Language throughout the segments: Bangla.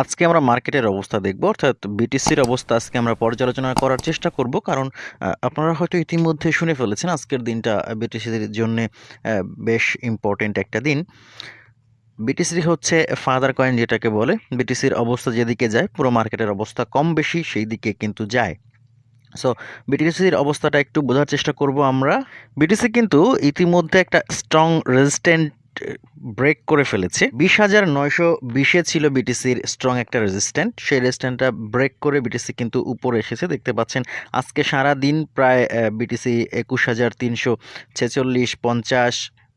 আজকে আমরা মার্কেটের অবস্থা দেখব, অর্থাৎ বিটিসির অবস্থা আজকে আমরা পর্যালোচনা করার চেষ্টা করব। কারণ আপনারা হয়তো ইতিমধ্যে শুনে ফেলেছেন, আজকের দিনটা বিটিসির জন্য বেশ ইম্পর্টেন্ট একটা দিন। বিটিসি হচ্ছে ফাদার কয়েন যেটাকে বলে। বিটিসির অবস্থা যেদিকে যায়, পুরো মার্কেটের অবস্থা কম বেশি সেই দিকে কিন্তু যায়। সো বিটিসির অবস্থাটা একটু বোঝার চেষ্টা করব আমরা। বিটিসি কিন্তু ইতিমধ্যে একটা স্ট্রং রেজিস্ট্যান্ট ব্রেক করে ফেলেছে। বিশ হাজার নয়শো বিশে ছিল বিটিসির স্ট্রং একটা রেজিস্ট্যান্ট সেই রেজিস্ট্যান্টটা ব্রেক করে বিটিসি কিন্তু উপরে এসেছে। দেখতে পাচ্ছেন, আজকে সারা দিন প্রায় বিটিসি একুশ হাজার তিনশো ছেচল্লিশ, পঞ্চাশ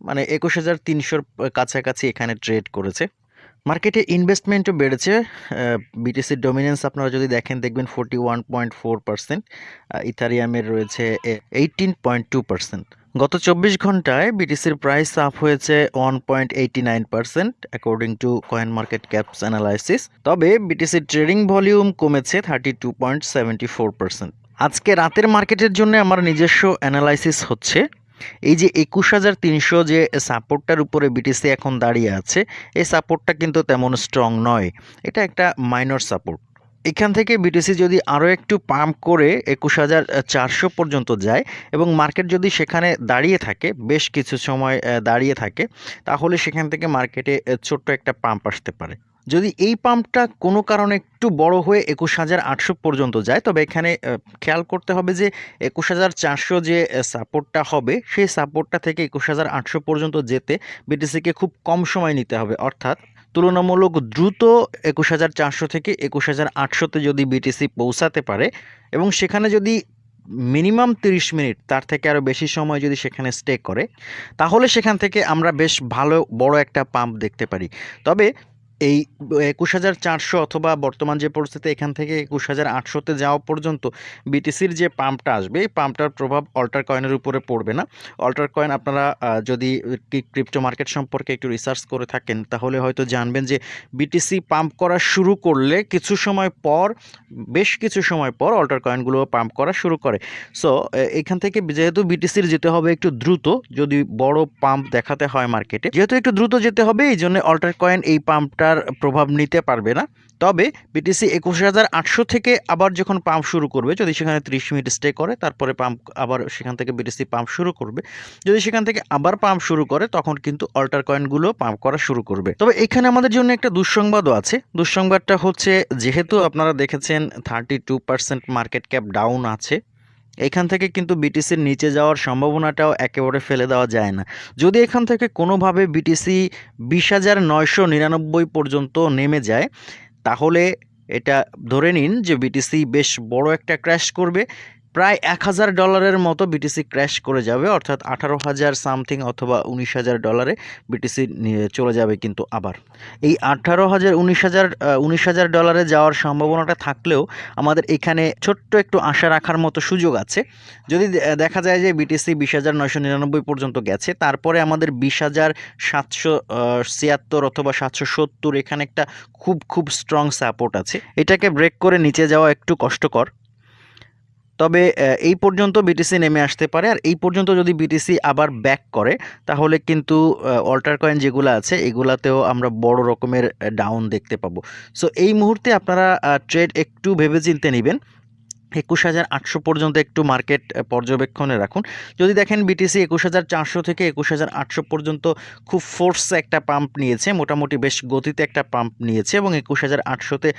মানে একুশ হাজার তিনশোর কাছাকাছি এখানে ট্রেড করেছে। মার্কেটে ইনভেস্টমেন্টও বেড়েছে। বিটিসির ডমিনেন্স আপনারা যদি দেখেন, দেখবেন forty one point four percent ইথারিয়ামের রয়েছে এইটিন পয়েন্ট টু পার্সেন্ট গত চব্বিশ ঘন্টায় বিটিসির প্রাইস আপ হয়েছে one point eighty nine percent according to coin market caps analysis তবে বিটিসির ট্রেডিং ভলিউম কমেছে thirty two point seventy four percent আজকে রাতের মার্কেটের জন্য আমার নিজস্ব অ্যানালাইসিস হচ্ছে এই যে একুশ হাজার তিনশো যে সাপোর্টটার উপরে বিটিসি এখন দাঁড়িয়ে আছে, এই সাপোর্টটা কিন্তু তেমন স্ট্রং নয়। এটা একটা মাইনর সাপোর্ট এখান থেকে বিটিসি যদি আরও একটু পাম্প করে একুশ হাজার চারশো পর্যন্ত যায় এবং মার্কেট যদি সেখানে দাঁড়িয়ে থাকে, বেশ কিছু সময় দাঁড়িয়ে থাকে, তাহলে সেখান থেকে মার্কেটে ছোট্ট একটা পাম্প আসতে পারে। যদি এই পাম্পটা কোনো কারণে একটু বড় হয়ে একুশ হাজার আটশো পর্যন্ত যায়, তবে এখানে খেয়াল করতে হবে যে একুশ হাজার চারশো যে সাপোর্টটা হবে, সেই সাপোর্টটা থেকে একুশ হাজার আটশো পর্যন্ত যেতে বিটিসিকে খুব কম সময় নিতে হবে। অর্থাৎ তুলনামূলক দ্রুত একুশ হাজার চারশো থেকে একুশ হাজার আটশোতে যদি বিটিসি পৌঁছাতে পারে এবং সেখানে যদি মিনিমাম তিরিশ মিনিট, তার থেকে আরও বেশি সময় যদি সেখানে স্টে করে, তাহলে সেখান থেকে আমরা বেশ ভালো, বড় একটা পাম্প দেখতে পারি। তবে এই একুশ হাজার চারশো অথবা বর্তমান যে পরিস্থিতি, এখান থেকে একুশ হাজার আটশোতে যাওয়া পর্যন্ত বিটিসির যে পাম্পটা আসবে, এই পাম্পটার প্রভাব অল্টার কয়েনের উপরে পড়বে না। অল্টার কয়েন আপনারা যদি ক্রিপ্টো মার্কেট সম্পর্কে একটু রিসার্চ করে থাকেন, তাহলে হয়তো জানবেন যে বিটিসি পাম্প করা শুরু করলে কিছু সময় পর, বেশ কিছু সময় পর অল্টার কয়েনগুলো পাম্প করা শুরু করে। সো এখান থেকে যেহেতু বিটিসির যেতে হবে একটু দ্রুত, যদি বড় পাম্প দেখাতে হয় মার্কেটে যেহেতু একটু দ্রুত যেতে হবে, এই জন্য অল্টার কয়েন এই পাম্পটার প্রভাব নিতে পারবে না। তবে বিটিসি একুশ হাজার আটশো থেকে আবার যখন পাম্প শুরু করবে, যদি সেখানে ত্রিশ মিনিট স্টে করে, তারপরে পাম্প আবার সেখান থেকে বিটিসি পাম্প শুরু করবে। যদি সেখান থেকে আবার পাম্প শুরু করে, তখন কিন্তু অল্টার কয়েনগুলো পাম্প করা শুরু করবে। তবে এখানে আমাদের জন্য একটা দুঃসংবাদও আছে। দুঃসংবাদটা হচ্ছে, যেহেতু আপনারা দেখেছেন thirty two percent market cap down আছে। এখান থেকে কিন্তু বিটিসির নিচে যাওয়ার সম্ভাবনাটাও একেবারে ফেলে দেওয়া যায় না। যদি এখান থেকে কোনোভাবে বিটিসি বিশ হাজার নয়শো নিরানব্বই পর্যন্ত নেমে যায়, তাহলে এটা ধরে নিন যে বিটিসি বেশ বড় একটা ক্র্যাশ করবে। প্রায় এক হাজার ডলারের মতো বিটিসি ক্র্যাশ করে যাবে, অর্থাৎ আঠারো হাজার সামথিং অথবা উনিশ হাজার ডলারে বিটিসি চলে যাবে কিন্তু আবার। এই আঠারো হাজার, উনিশ হাজার উনিশ হাজার ডলারে যাওয়ার সম্ভাবনাটা থাকলেও আমাদের এখানে ছোট্ট একটু আশা রাখার মতো সুযোগ আছে। যদি দেখা যায় যে বিটিসি বিশ হাজার নয়শো নিরানব্বই পর্যন্ত গেছে, তারপরে আমাদের বিশ হাজার সাতশো ছিয়াত্তর অথবা সাতশো সত্তর এখানে একটা খুব খুব স্ট্রং সাপোর্ট আছে। এটাকে ব্রেক করে নিচে যাওয়া একটু কষ্টকর। তবে এই পর্যন্ত বিটিসি নেমে আসতে পারে। আর এই পর্যন্ত যদি বিটিসি আবার ব্যাক করে, তাহলে কিন্তু অল্টার কয়েন যেগুলো আছে, এগুলাতেও আমরা বড় রকমের ডাউন দেখতে পাবো। সো এই মুহূর্তে আপনারা ট্রেড একটু ভেবেচিন্তে নেবেন। একুশ হাজার আটশো পর্যন্ত একটু মার্কেট পর্যবেক্ষণে রাখুন। যদি দেখেন বিটিসি একুশ হাজার চারশো থেকে একুশ হাজার আটশো পর্যন্ত খুব ফোর্স একটা পাম্প নিয়েছে, মোটামুটি বেশ গতিতে একটা পাম্প নিয়েছে এবং একুশ হাজার আটশোতে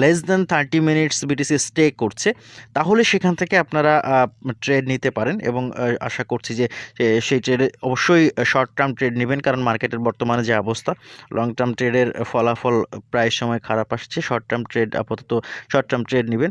less than thirty minutes BTC stay করছে, তাহলে সেখান থেকে আপনারা ট্রেড নিতে পারেন এবং আশা করছি যে সেই ট্রেডে অবশ্যই শর্ট টার্ম ট্রেড নেবেন কারণ মার্কেটের বর্তমানে যে অবস্থা লং টার্ম ট্রেডের ফলাফল প্রায় সময় খারাপ আসছে শর্ট টার্ম ট্রেড আপাতত শর্ট টার্ম ট্রেড নেবেন।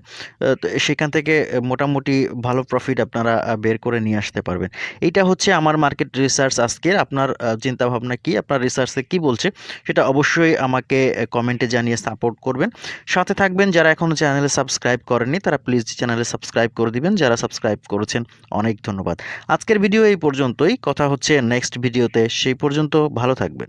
সেখান থেকে মোটামুটি ভালো প্রফিট আপনারা বের করে নিয়ে আসতে পারবেন। এইটা হচ্ছে আমার মার্কেট রিসার্চ আজকের। আপনার চিন্তা ভাবনা কি? আপনার রিসার্চে কি বলছে? সেটা অবশ্যই আমাকে কমেন্টে জানিয়ে সাপোর্ট করবেন। সাথে থাকবেন, যারা এখনও চ্যানেলে সাবস্ক্রাইব করেননি, তারা প্লিজ চ্যানেলে সাবস্ক্রাইব করে দিবেন। যারা সাবস্ক্রাইব করেছেন, অনেক ধন্যবাদ। আজকের ভিডিও এই পর্যন্তই। কথা হচ্ছে নেক্সট ভিডিওতে সেই পর্যন্ত ভালো থাকবেন।